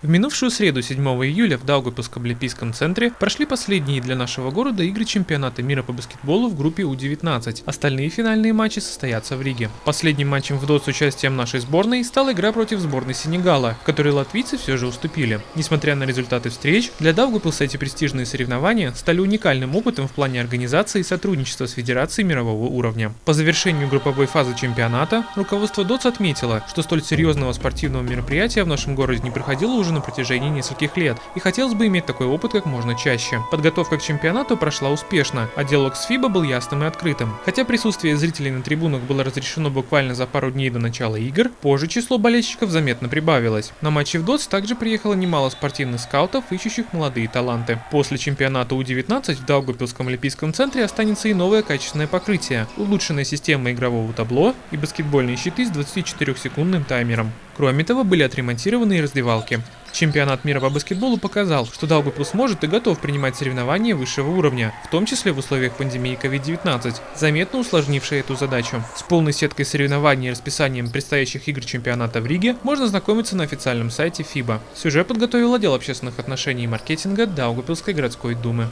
В минувшую среду 7 июля в Даугавпилском Олимпийском центре прошли последние для нашего города игры чемпионата мира по баскетболу в группе У-19. Остальные финальные матчи состоятся в Риге. Последним матчем в ДОТ с участием нашей сборной стала игра против сборной Сенегала, которой латвийцы все же уступили. Несмотря на результаты встреч, для Даугавпилса эти престижные соревнования стали уникальным опытом в плане организации и сотрудничества с Федерацией мирового уровня. По завершению групповой фазы чемпионата руководство ДОТС отметило, что столь серьезного спортивного мероприятия в нашем городе не проходило уже уже на протяжении нескольких лет, и хотелось бы иметь такой опыт как можно чаще. Подготовка к чемпионату прошла успешно, а диалог с ФИБА был ясным и открытым. Хотя присутствие зрителей на трибунах было разрешено буквально за пару дней до начала игр, позже число болельщиков заметно прибавилось. На матчи в ДОТС также приехало немало спортивных скаутов, ищущих молодые таланты. После чемпионата У-19 в Даугавпилском Олимпийском центре останется и новое качественное покрытие, улучшенная система игрового табло и баскетбольные щиты с 24-секундным таймером. Кроме того, были отремонтированы и раздевалки. Чемпионат мира по баскетболу показал, что Даугавпилс может и готов принимать соревнования высшего уровня, в том числе в условиях пандемии COVID-19, заметно усложнившей эту задачу. С полной сеткой соревнований и расписанием предстоящих игр чемпионата в Риге можно знакомиться на официальном сайте FIBA. Сюжет подготовил отдел общественных отношений и маркетинга Даугавпилской городской думы.